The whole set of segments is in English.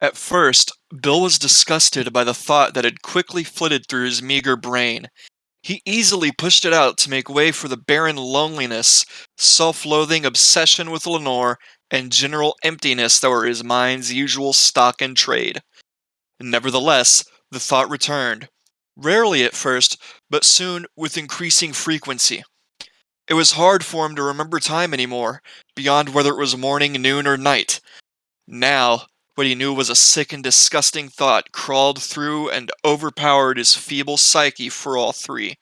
At first, Bill was disgusted by the thought that had quickly flitted through his meager brain. He easily pushed it out to make way for the barren loneliness, self loathing obsession with Lenore, and general emptiness that were his mind's usual stock and trade. Nevertheless, the thought returned. Rarely at first, but soon with increasing frequency. It was hard for him to remember time anymore, beyond whether it was morning, noon, or night. Now, what he knew was a sick and disgusting thought crawled through and overpowered his feeble psyche for all three.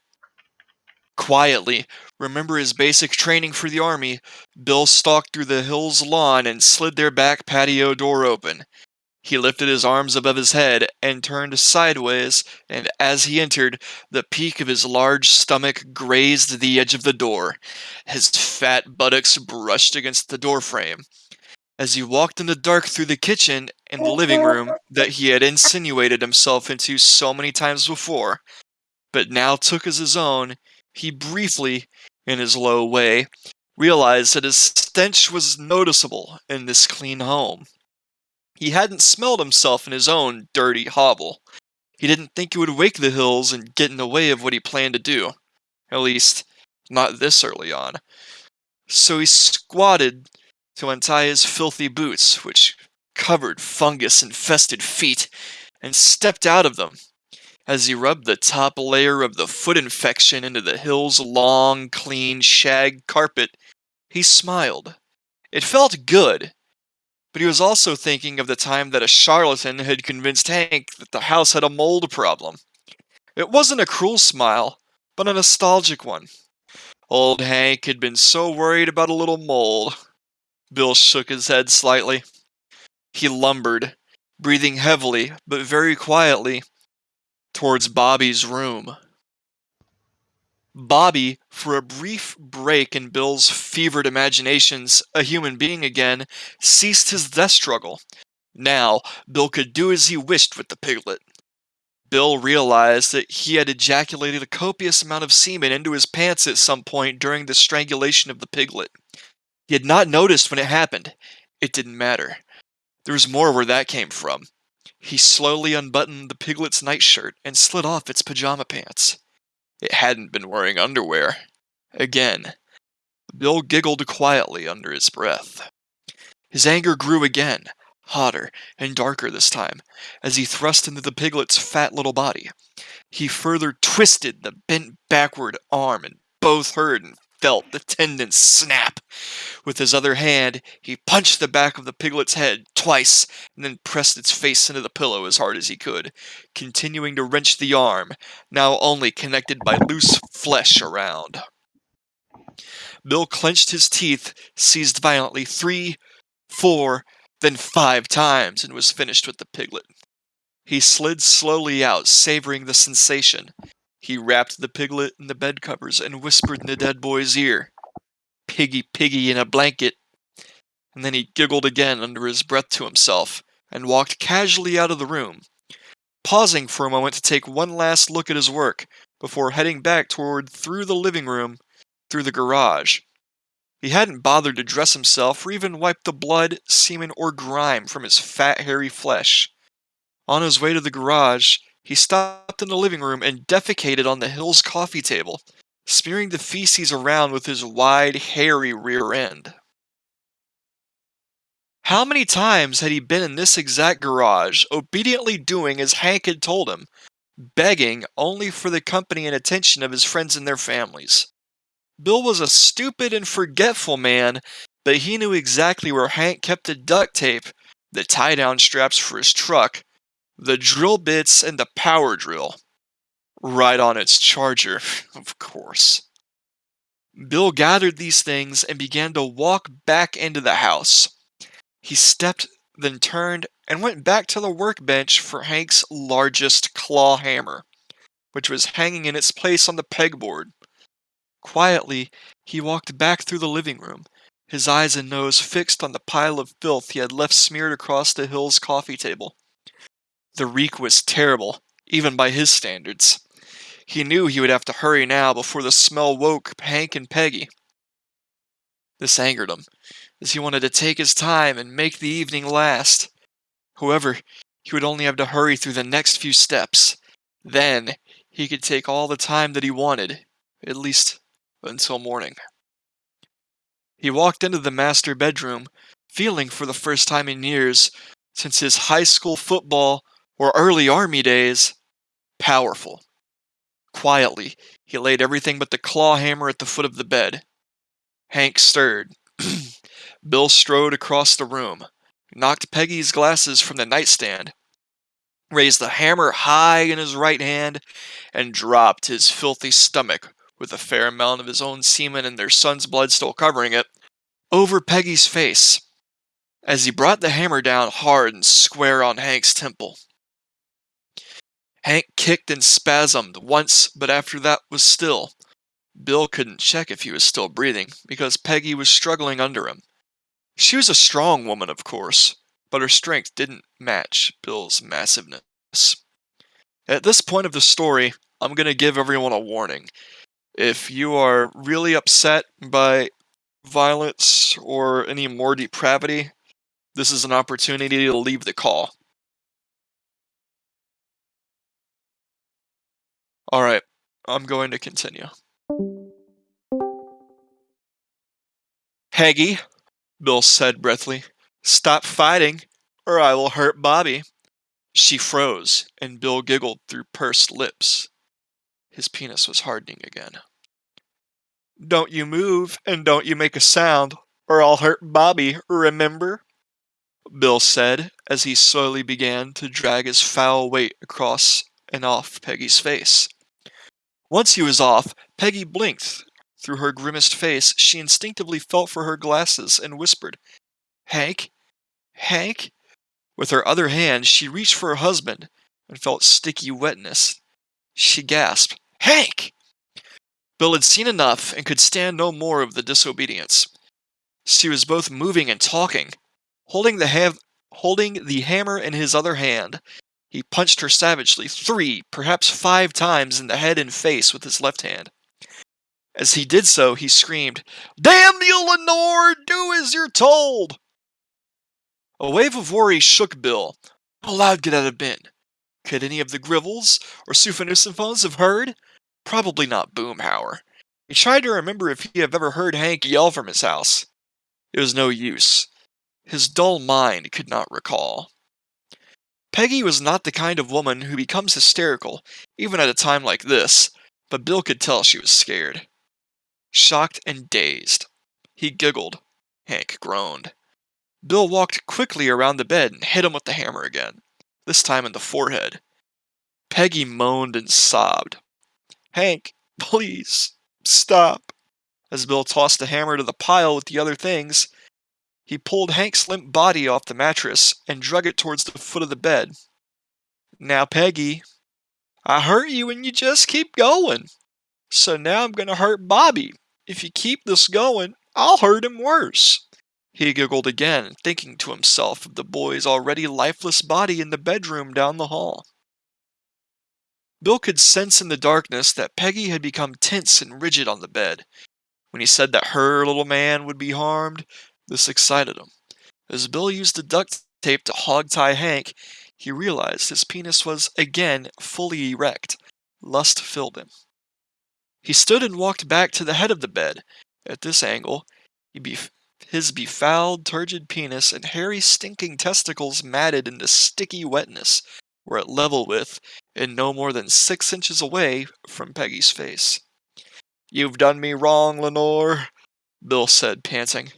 Quietly, remember his basic training for the army, Bill stalked through the hill's lawn and slid their back patio door open. He lifted his arms above his head and turned sideways, and as he entered, the peak of his large stomach grazed the edge of the door. His fat buttocks brushed against the doorframe. As he walked in the dark through the kitchen and the living room that he had insinuated himself into so many times before, but now took as his own, he briefly, in his low way, realized that his stench was noticeable in this clean home. He hadn't smelled himself in his own dirty hovel. He didn't think it would wake the hills and get in the way of what he planned to do. At least, not this early on. So he squatted to untie his filthy boots, which covered fungus infested feet, and stepped out of them. As he rubbed the top layer of the foot infection into the hill's long, clean shag carpet, he smiled. It felt good, but he was also thinking of the time that a charlatan had convinced Hank that the house had a mold problem. It wasn't a cruel smile, but a nostalgic one. Old Hank had been so worried about a little mold. Bill shook his head slightly. He lumbered, breathing heavily but very quietly, towards Bobby's room. Bobby, for a brief break in Bill's fevered imaginations, a human being again, ceased his death struggle. Now, Bill could do as he wished with the piglet. Bill realized that he had ejaculated a copious amount of semen into his pants at some point during the strangulation of the piglet. He had not noticed when it happened. It didn't matter. There was more where that came from. He slowly unbuttoned the piglet's nightshirt and slid off its pajama pants. It hadn't been wearing underwear. Again, Bill giggled quietly under his breath. His anger grew again, hotter and darker this time, as he thrust into the piglet's fat little body. He further twisted the bent backward arm, and both heard and felt the tendon snap. With his other hand, he punched the back of the piglet's head twice and then pressed its face into the pillow as hard as he could, continuing to wrench the arm, now only connected by loose flesh around. Bill clenched his teeth, seized violently three, four, then five times, and was finished with the piglet. He slid slowly out, savoring the sensation, he wrapped the piglet in the bed covers and whispered in the dead boy's ear, Piggy, piggy in a blanket. And then he giggled again under his breath to himself and walked casually out of the room, pausing for a moment to take one last look at his work before heading back toward through the living room, through the garage. He hadn't bothered to dress himself or even wipe the blood, semen, or grime from his fat, hairy flesh. On his way to the garage, he stopped in the living room and defecated on the Hill's coffee table, smearing the feces around with his wide, hairy rear end. How many times had he been in this exact garage, obediently doing as Hank had told him, begging only for the company and attention of his friends and their families? Bill was a stupid and forgetful man, but he knew exactly where Hank kept the duct tape, the tie down straps for his truck, the drill bits and the power drill. Right on its charger, of course. Bill gathered these things and began to walk back into the house. He stepped, then turned, and went back to the workbench for Hank's largest claw hammer, which was hanging in its place on the pegboard. Quietly, he walked back through the living room, his eyes and nose fixed on the pile of filth he had left smeared across the Hill's coffee table. The reek was terrible, even by his standards. He knew he would have to hurry now before the smell woke Hank and Peggy. This angered him, as he wanted to take his time and make the evening last. However, he would only have to hurry through the next few steps. Then, he could take all the time that he wanted, at least until morning. He walked into the master bedroom, feeling for the first time in years, since his high school football or early army days, powerful. Quietly, he laid everything but the claw hammer at the foot of the bed. Hank stirred. Bill strode across the room, knocked Peggy's glasses from the nightstand, raised the hammer high in his right hand, and dropped his filthy stomach, with a fair amount of his own semen and their son's blood still covering it, over Peggy's face, as he brought the hammer down hard and square on Hank's temple. Hank kicked and spasmed once, but after that was still. Bill couldn't check if he was still breathing, because Peggy was struggling under him. She was a strong woman, of course, but her strength didn't match Bill's massiveness. At this point of the story, I'm going to give everyone a warning. If you are really upset by violence or any more depravity, this is an opportunity to leave the call. Alright, I'm going to continue. Peggy, Bill said breathlessly, stop fighting, or I will hurt Bobby. She froze, and Bill giggled through pursed lips. His penis was hardening again. Don't you move, and don't you make a sound, or I'll hurt Bobby, remember? Bill said, as he slowly began to drag his foul weight across and off Peggy's face. Once he was off, Peggy blinked. Through her grimaced face, she instinctively felt for her glasses and whispered, Hank? Hank? With her other hand, she reached for her husband and felt sticky wetness. She gasped, Hank! Bill had seen enough and could stand no more of the disobedience. She was both moving and talking. Holding the, ha- holding the hammer in his other hand, he punched her savagely three, perhaps five times in the head and face with his left hand. As he did so, he screamed, Damn you, Lenore! Do as you're told! A wave of worry shook Bill. How loud could that have been? Could any of the Gribbles or Souphanousinphones have heard? Probably not Boomhauer. He tried to remember if he had ever heard Hank yell from his house. It was no use. His dull mind could not recall. Peggy was not the kind of woman who becomes hysterical, even at a time like this, but Bill could tell she was scared. Shocked and dazed. He giggled. Hank groaned. Bill walked quickly around the bed and hit him with the hammer again, this time in the forehead. Peggy moaned and sobbed. Hank, please, stop. As Bill tossed the hammer to the pile with the other things, he pulled Hank's limp body off the mattress and drug it towards the foot of the bed. Now, Peggy, I hurt you and you just keep going. So now I'm going to hurt Bobby. If you keep this going, I'll hurt him worse. He giggled again, thinking to himself of the boy's already lifeless body in the bedroom down the hall. Bill could sense in the darkness that Peggy had become tense and rigid on the bed. When he said that her little man would be harmed, this excited him. As Bill used the duct tape to hog-tie Hank, he realized his penis was again fully erect. Lust filled him. He stood and walked back to the head of the bed. At this angle, bef his befouled, turgid penis and hairy, stinking testicles matted into sticky wetness were at level with and no more than six inches away from Peggy's face. You've done me wrong, Lenore, Bill said, panting.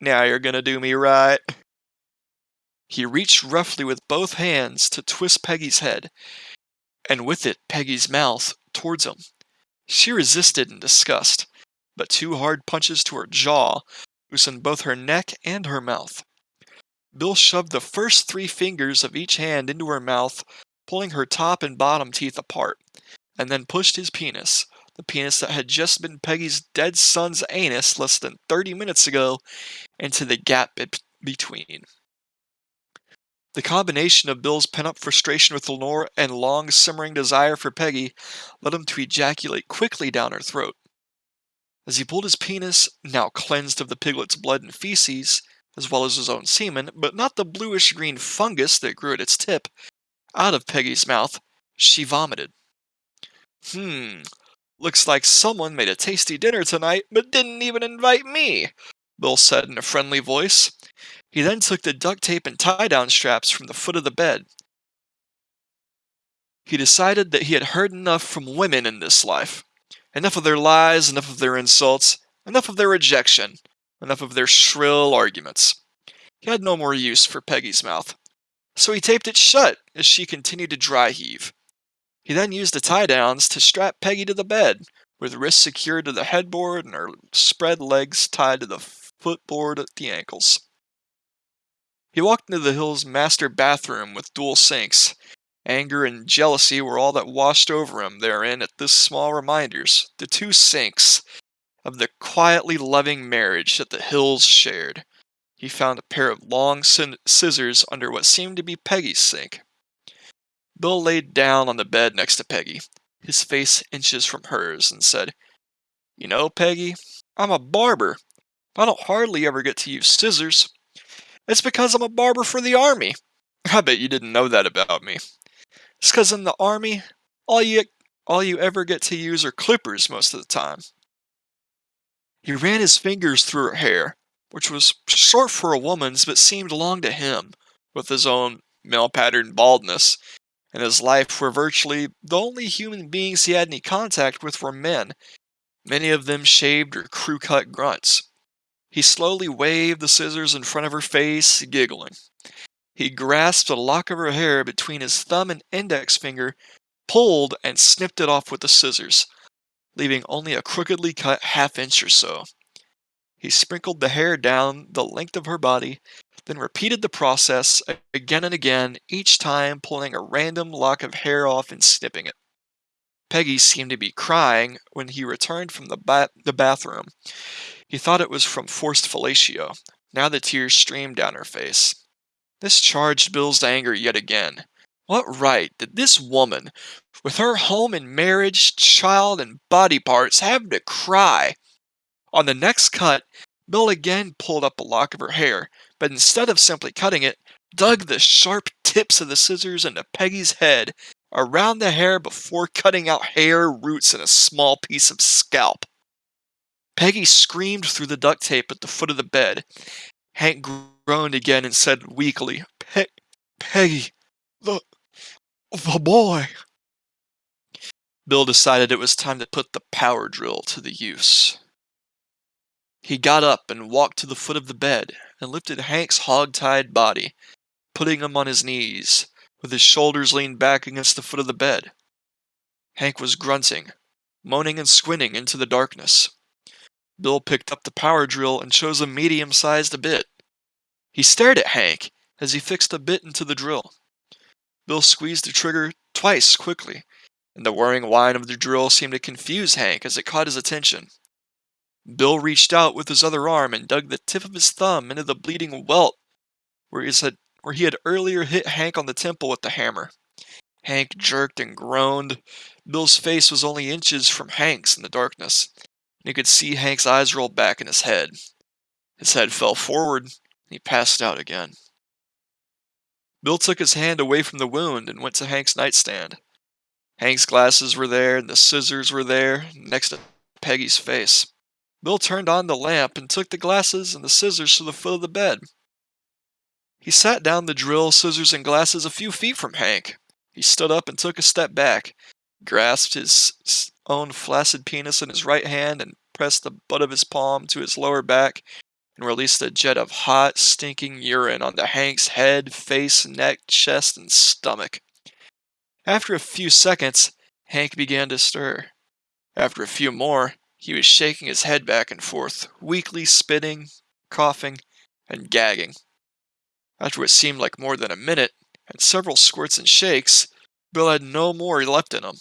Now you're gonna do me right. He reached roughly with both hands to twist Peggy's head, and with it Peggy's mouth, towards him. She resisted in disgust, but two hard punches to her jaw loosened both her neck and her mouth. Bill shoved the first three fingers of each hand into her mouth, pulling her top and bottom teeth apart, and then pushed his penis, the penis that had just been Peggy's dead son's anus less than 30 minutes ago, into the gap between. The combination of Bill's pent-up frustration with Lenore and long simmering desire for Peggy led him to ejaculate quickly down her throat. As he pulled his penis, now cleansed of the piglet's blood and feces, as well as his own semen, but not the bluish green fungus that grew at its tip. Out of Peggy's mouth, she vomited. Hmm, looks like someone made a tasty dinner tonight, but didn't even invite me, Bill said in a friendly voice. He then took the duct tape and tie down straps from the foot of the bed. He decided that he had heard enough from women in this life. Enough of their lies, enough of their insults, enough of their rejection, enough of their shrill arguments. He had no more use for Peggy's mouth, so he taped it shut as she continued to dry heave. He then used the tie downs to strap Peggy to the bed, with wrists secured to the headboard and her spread legs tied to the footboard at the ankles. He walked into the Hill's master bathroom with dual sinks. Anger and jealousy were all that washed over him therein at this small reminders, the two sinks, of the quietly loving marriage that the Hills shared. He found a pair of long scissors under what seemed to be Peggy's sink. Bill laid down on the bed next to Peggy, his face inches from hers, and said, You know, Peggy, I'm a barber. I don't hardly ever get to use scissors. It's because I'm a barber for the army. I bet you didn't know that about me. It's because in the army, all you all you ever get to use are clippers most of the time. He ran his fingers through her hair, which was short for a woman's but seemed long to him, with his own male pattern baldness, and his life where virtually the only human beings he had any contact with were men, many of them shaved or crew cut grunts. He slowly waved the scissors in front of her face, giggling. He grasped a lock of her hair between his thumb and index finger, pulled, and snipped it off with the scissors leaving only a crookedly cut half inch or so. He sprinkled the hair down the length of her body, then repeated the process again and again, each time pulling a random lock of hair off and snipping it. Peggy seemed to be crying when he returned from the, ba the bathroom. He thought it was from forced fellatio. Now the tears streamed down her face. This charged Bill's anger yet again. What right did this woman, with her home and marriage, child, and body parts, have to cry. On the next cut, Bill again pulled up a lock of her hair, but instead of simply cutting it, dug the sharp tips of the scissors into Peggy's head around the hair before cutting out hair, roots, and a small piece of scalp. Peggy screamed through the duct tape at the foot of the bed. Hank groaned again and said weakly, Pe Peggy, the, the boy. Bill decided it was time to put the power drill to the use. He got up and walked to the foot of the bed and lifted Hank's hog-tied body, putting him on his knees, with his shoulders leaned back against the foot of the bed. Hank was grunting, moaning and squinting into the darkness. Bill picked up the power drill and chose a medium-sized bit. He stared at Hank as he fixed the bit into the drill. Bill squeezed the trigger twice quickly and the whirring whine of the drill seemed to confuse Hank as it caught his attention. Bill reached out with his other arm and dug the tip of his thumb into the bleeding welt where he had, where he had earlier hit Hank on the temple with the hammer. Hank jerked and groaned. Bill's face was only inches from Hank's in the darkness, and he could see Hank's eyes roll back in his head. His head fell forward, and he passed out again. Bill took his hand away from the wound and went to Hank's nightstand. Hank's glasses were there, and the scissors were there, next to Peggy's face. Bill turned on the lamp and took the glasses and the scissors to the foot of the bed. He sat down the drill, scissors, and glasses a few feet from Hank. He stood up and took a step back, grasped his own flaccid penis in his right hand, and pressed the butt of his palm to his lower back, and released a jet of hot, stinking urine onto Hank's head, face, neck, chest, and stomach. After a few seconds, Hank began to stir. After a few more, he was shaking his head back and forth, weakly spitting, coughing, and gagging. After what seemed like more than a minute, and several squirts and shakes, Bill had no more left in him.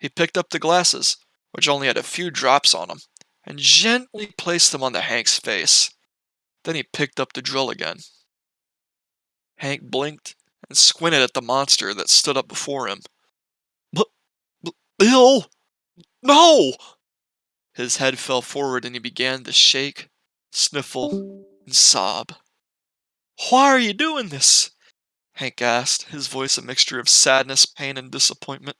He picked up the glasses, which only had a few drops on them, and gently placed them on the Hank's face. Then he picked up the drill again. Hank blinked and squinted at the monster that stood up before him. But, Bill! No! His head fell forward and he began to shake, sniffle, and sob. Why are you doing this? Hank asked, his voice a mixture of sadness, pain, and disappointment.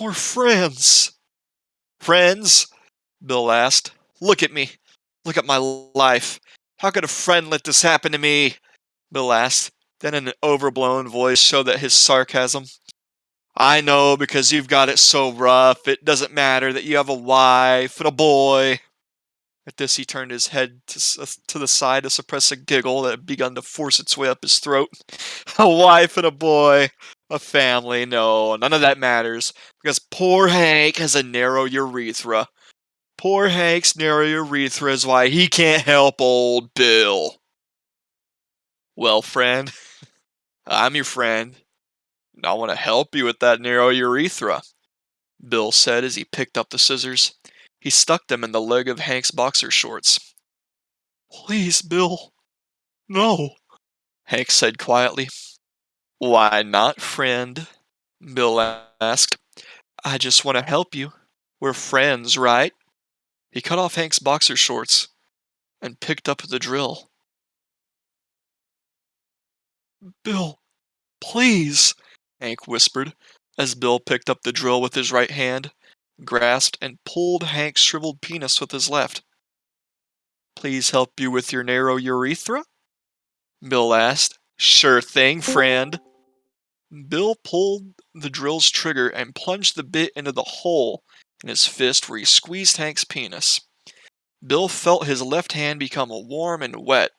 We're friends. Friends? Bill asked. Look at me. Look at my life. How could a friend let this happen to me? Bill asked, then in an overblown voice showed that his sarcasm. I know because you've got it so rough, it doesn't matter that you have a wife and a boy. At this, he turned his head to, uh, to the side to suppress a giggle that had begun to force its way up his throat. A wife and a boy, a family, no, none of that matters, because poor Hank has a narrow urethra. Poor Hank's narrow urethra is why he can't help old Bill. Well, friend, I'm your friend. I want to help you with that narrow urethra, Bill said as he picked up the scissors. He stuck them in the leg of Hank's boxer shorts. Please, Bill. No, Hank said quietly. Why not, friend? Bill asked. I just want to help you. We're friends, right? He cut off Hank's boxer shorts and picked up the drill. Bill, please, Hank whispered as Bill picked up the drill with his right hand grasped and pulled Hank's shriveled penis with his left. Please help you with your narrow urethra? Bill asked. Sure thing, friend. Bill pulled the drill's trigger and plunged the bit into the hole in his fist where he squeezed Hank's penis. Bill felt his left hand become warm and wet.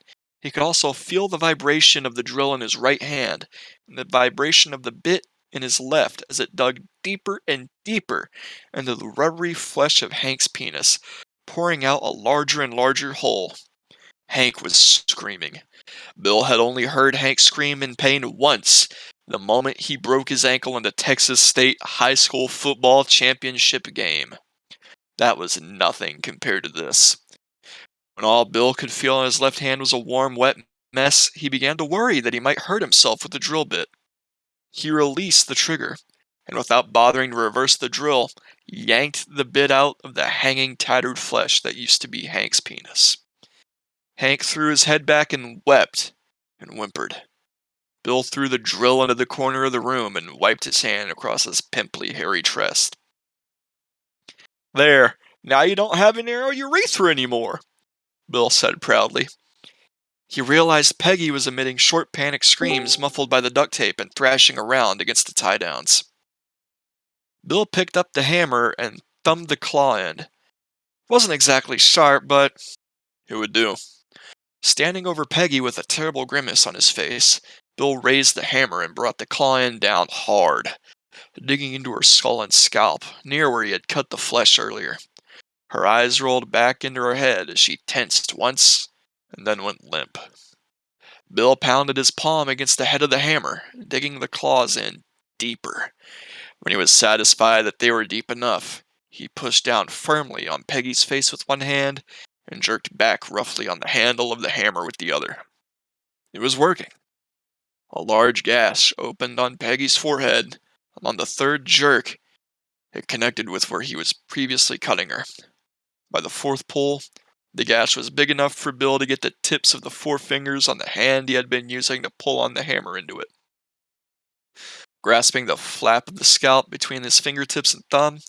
He could also feel the vibration of the drill in his right hand and the vibration of the bit in his left as it dug deeper and deeper into the rubbery flesh of Hank's penis, pouring out a larger and larger hole. Hank was screaming. Bill had only heard Hank scream in pain once, the moment he broke his ankle in the Texas State High School Football Championship game. That was nothing compared to this. When all Bill could feel on his left hand was a warm, wet mess, he began to worry that he might hurt himself with the drill bit. He released the trigger, and without bothering to reverse the drill, yanked the bit out of the hanging, tattered flesh that used to be Hank's penis. Hank threw his head back and wept and whimpered. Bill threw the drill into the corner of the room and wiped his hand across his pimply, hairy chest. There, now you don't have a narrow urethra anymore, Bill said proudly. He realized Peggy was emitting short panic screams muffled by the duct tape and thrashing around against the tie downs. Bill picked up the hammer and thumbed the claw end. It wasn't exactly sharp, but it would do. Standing over Peggy with a terrible grimace on his face, Bill raised the hammer and brought the claw end down hard, digging into her skull and scalp, near where he had cut the flesh earlier. Her eyes rolled back into her head as she tensed once and then went limp. Bill pounded his palm against the head of the hammer, digging the claws in deeper. When he was satisfied that they were deep enough, he pushed down firmly on Peggy's face with one hand and jerked back roughly on the handle of the hammer with the other. It was working. A large gash opened on Peggy's forehead, and on the third jerk, it connected with where he was previously cutting her. By the fourth pull, the gash was big enough for Bill to get the tips of the four fingers on the hand he had been using to pull on the hammer into it. Grasping the flap of the scalp between his fingertips and thumb,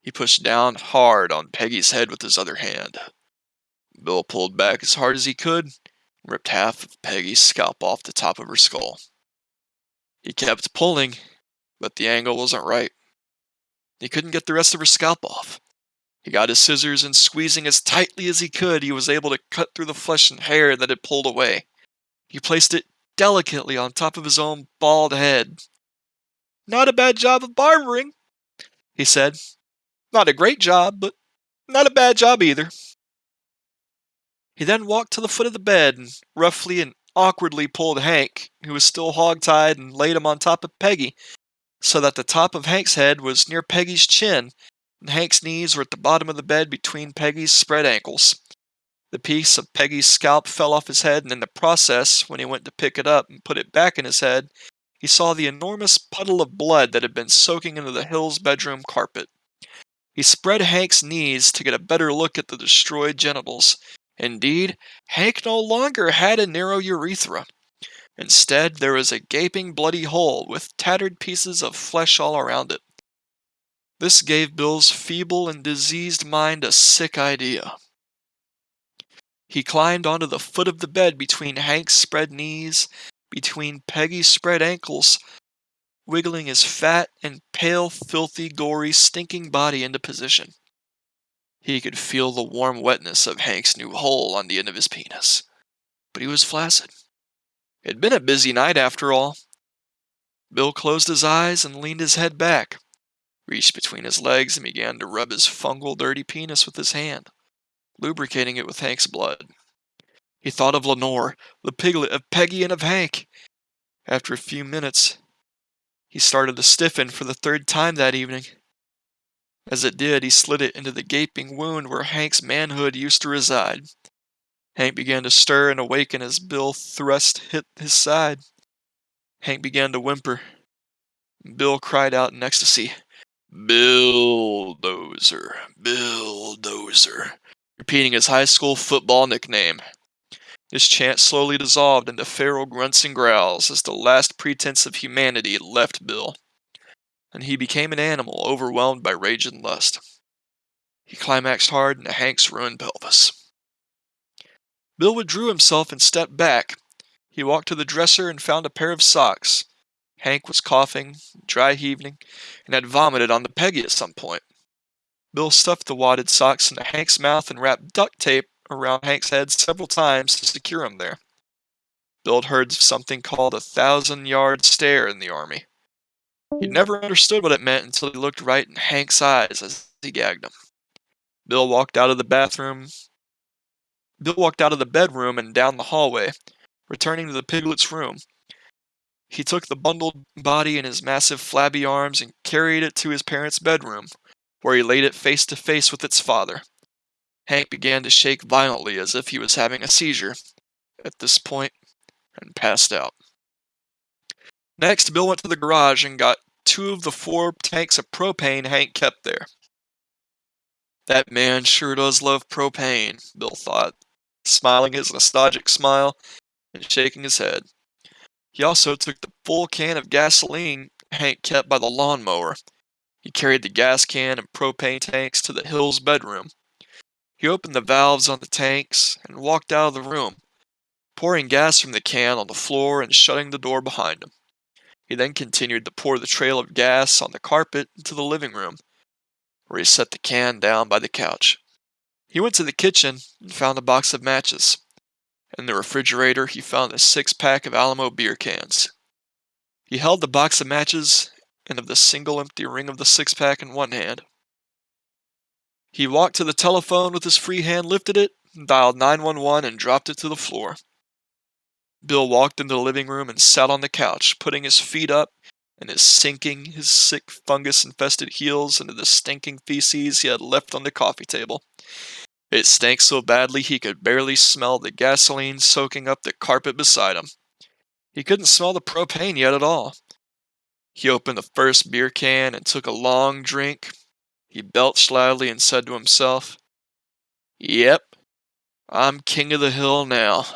he pushed down hard on Peggy's head with his other hand. Bill pulled back as hard as he could and ripped half of Peggy's scalp off the top of her skull. He kept pulling, but the angle wasn't right. He couldn't get the rest of her scalp off. He got his scissors and squeezing as tightly as he could, he was able to cut through the flesh and hair that had pulled away. He placed it delicately on top of his own bald head. Not a bad job of barbering, he said. Not a great job, but not a bad job either. He then walked to the foot of the bed and roughly and awkwardly pulled Hank, who was still hog-tied, and laid him on top of Peggy, so that the top of Hank's head was near Peggy's chin Hank's knees were at the bottom of the bed between Peggy's spread ankles. The piece of Peggy's scalp fell off his head, and in the process, when he went to pick it up and put it back in his head, he saw the enormous puddle of blood that had been soaking into the Hills' bedroom carpet. He spread Hank's knees to get a better look at the destroyed genitals, Indeed, Hank no longer had a narrow urethra. Instead, there was a gaping bloody hole with tattered pieces of flesh all around it. This gave Bill's feeble and diseased mind a sick idea. He climbed onto the foot of the bed between Hank's spread knees, between Peggy's spread ankles, wiggling his fat and pale, filthy, gory, stinking body into position. He could feel the warm wetness of Hank's new hole on the end of his penis. But he was flaccid. It'd been a busy night after all. Bill closed his eyes and leaned his head back, reached between his legs and began to rub his fungal, dirty penis with his hand, lubricating it with Hank's blood. He thought of Lenore, the piglet, of Peggy, and of Hank. After a few minutes, he started to stiffen for the third time that evening. As it did, he slid it into the gaping wound where Hank's manhood used to reside. Hank began to stir and awaken as Bill thrust hit his side. Hank began to whimper. Bill cried out in ecstasy, Bulldozer, Bulldozer, repeating his high school football nickname. His chant slowly dissolved into feral grunts and growls as the last pretense of humanity left Bill, and he became an animal overwhelmed by rage and lust. He climaxed hard into Hank's ruined pelvis. Bill withdrew himself and stepped back. He walked to the dresser and found a pair of socks. Hank was coughing, dry heaving, and had vomited on the Peggy at some point. Bill stuffed the wadded socks into Hank's mouth and wrapped duct tape around Hank's head several times to secure him there. Bill had heard something called a thousand yard stare in the army. He'd never understood what it meant until he looked right in Hank's eyes as he gagged him. Bill walked out of the bathroom, Bill walked out of the bedroom and down the hallway, returning to the piglet's room. He took the bundled body in his massive flabby arms and carried it to his parents' bedroom, where he laid it face to face with its father. Hank began to shake violently as if he was having a seizure at this point and passed out. Next, Bill went to the garage and got two of the four tanks of propane Hank kept there. That man sure does love propane, Bill thought, smiling his nostalgic smile and shaking his head. He also took the full can of gasoline Hank kept by the lawnmower. He carried the gas can and propane tanks to the Hills bedroom. He opened the valves on the tanks and walked out of the room, pouring gas from the can on the floor and shutting the door behind him. He then continued to pour the trail of gas on the carpet into the living room, where he set the can down by the couch. He went to the kitchen and found a box of matches. In the refrigerator, he found a six pack of Alamo beer cans. He held the box of matches and of the single empty ring of the six pack in one hand. He walked to the telephone with his free hand, lifted it, dialed 911, and dropped it to the floor. Bill walked into the living room and sat on the couch, putting his feet up and sinking his sick fungus infested heels into the stinking feces he had left on the coffee table. It stank so badly he could barely smell the gasoline soaking up the carpet beside him. He couldn't smell the propane yet at all. He opened the first beer can and took a long drink. He belched loudly and said to himself, Yep, I'm king of the hill now.